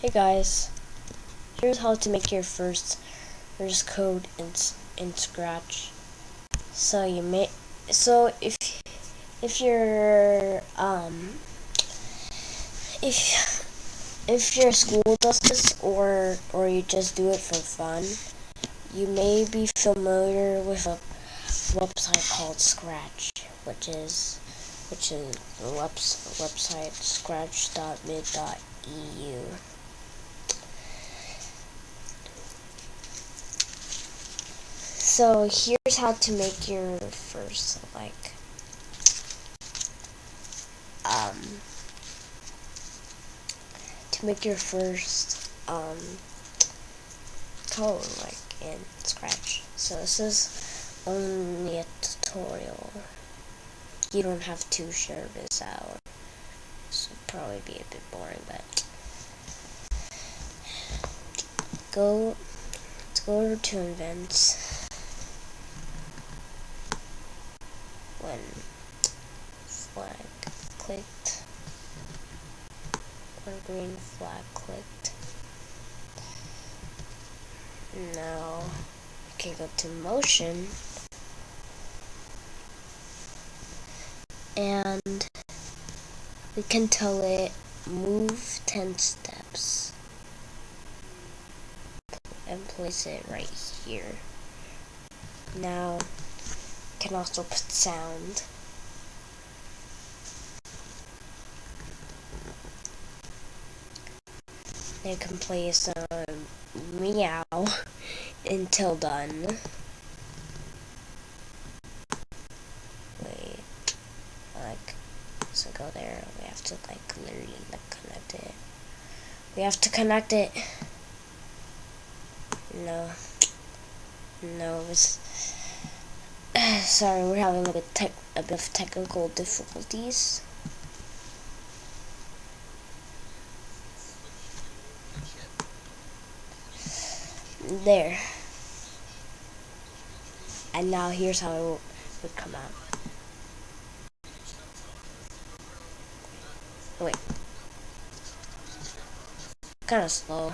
Hey guys, here's how to make your first first code in in Scratch. So you may so if if you're um if if your school does this or or you just do it for fun, you may be familiar with a website called Scratch, which is which is the website scratch.mit.edu. So here's how to make your first like um to make your first um code like in Scratch. So this is only a tutorial. You don't have to share this out. This will probably be a bit boring, but go let's go over to events when flag clicked. When green flag clicked. Now we can go to motion. And we can tell it move 10 steps. And place it right here. Now can also put sound. You can play some meow until done. Wait, like, so go there. We have to like literally like connect it. We have to connect it. No, no, it's sorry, we're having a bit, a bit of technical difficulties. There. And now here's how it would come out. Wait. Kind of slow.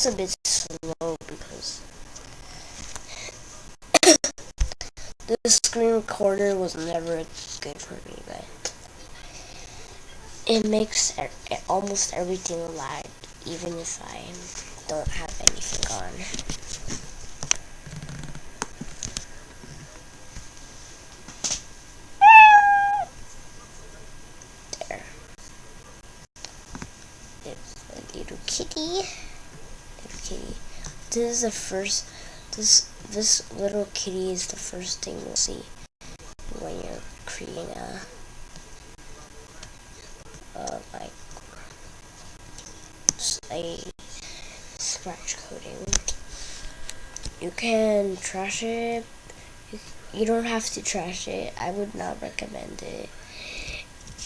Just a bit slow because the screen recorder was never good for me, but it makes almost everything lag, even if I don't have anything on. There. It's a little kitty kitty. This is the first, this, this little kitty is the first thing you'll see when you're creating a, uh, like, a scratch coding. You can trash it. You don't have to trash it. I would not recommend it.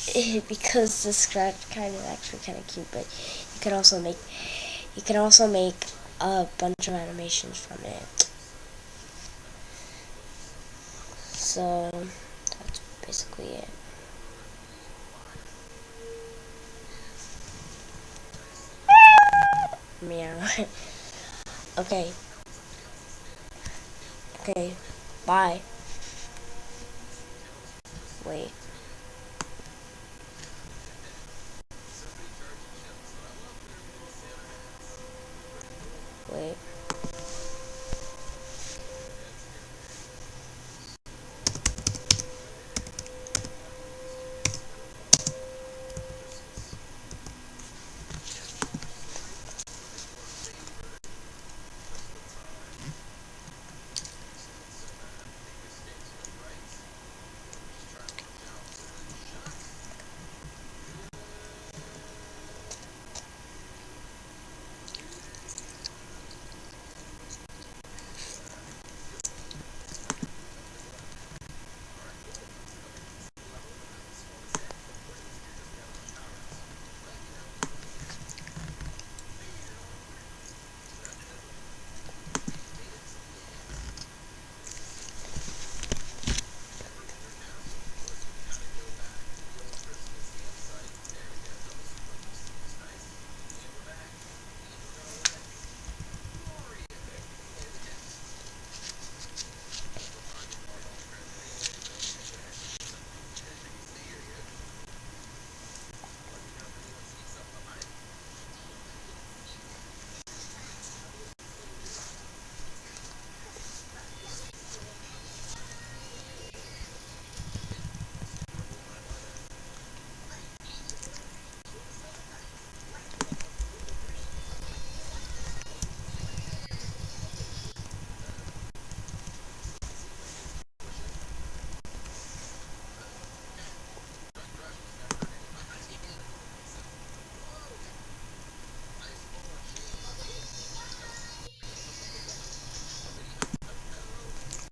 because the scratch kind of actually kind of cute, but you can also make you can also make a bunch of animations from it. So, that's basically it. Meow. okay. Okay. Bye. Wait.